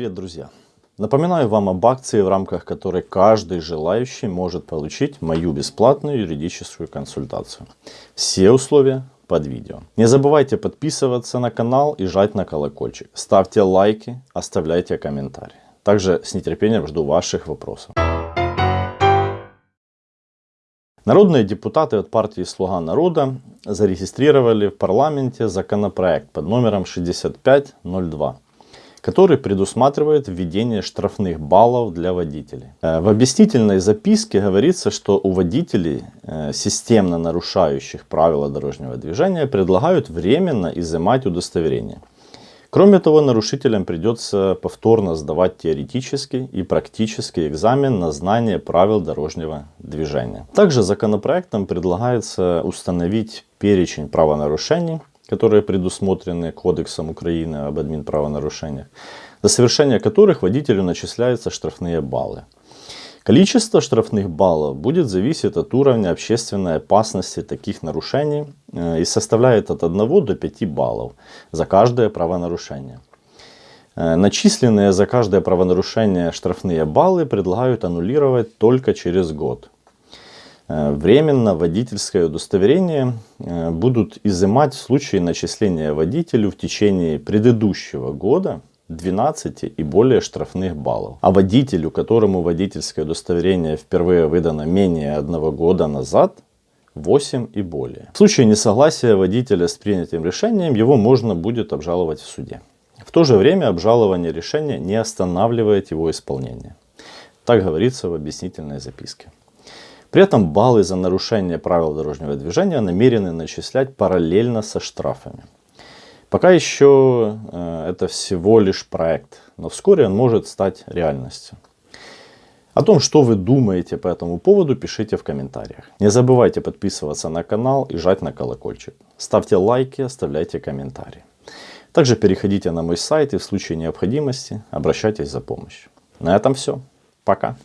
Привет, друзья! Напоминаю вам об акции, в рамках которой каждый желающий может получить мою бесплатную юридическую консультацию. Все условия под видео. Не забывайте подписываться на канал и жать на колокольчик. Ставьте лайки, оставляйте комментарии. Также с нетерпением жду ваших вопросов. Народные депутаты от партии «Слуга народа» зарегистрировали в парламенте законопроект под номером 6502 который предусматривает введение штрафных баллов для водителей. Э, в объяснительной записке говорится, что у водителей, э, системно нарушающих правила дорожного движения, предлагают временно изымать удостоверение. Кроме того, нарушителям придется повторно сдавать теоретический и практический экзамен на знание правил дорожного движения. Также законопроектом предлагается установить перечень правонарушений, которые предусмотрены Кодексом Украины об админправонарушениях, за совершение которых водителю начисляются штрафные баллы. Количество штрафных баллов будет зависеть от уровня общественной опасности таких нарушений э, и составляет от 1 до 5 баллов за каждое правонарушение. Э, начисленные за каждое правонарушение штрафные баллы предлагают аннулировать только через год. Э, временно водительское удостоверение э, будут изымать в случае начисления водителю в течение предыдущего года 12 и более штрафных баллов. А водителю, которому водительское удостоверение впервые выдано менее одного года назад, 8 и более. В случае несогласия водителя с принятым решением, его можно будет обжаловать в суде. В то же время обжалование решения не останавливает его исполнение. Так говорится в объяснительной записке. При этом баллы за нарушение правил дорожного движения намерены начислять параллельно со штрафами. Пока еще э, это всего лишь проект, но вскоре он может стать реальностью. О том, что вы думаете по этому поводу, пишите в комментариях. Не забывайте подписываться на канал и жать на колокольчик. Ставьте лайки, оставляйте комментарии. Также переходите на мой сайт и в случае необходимости обращайтесь за помощью. На этом все. Пока.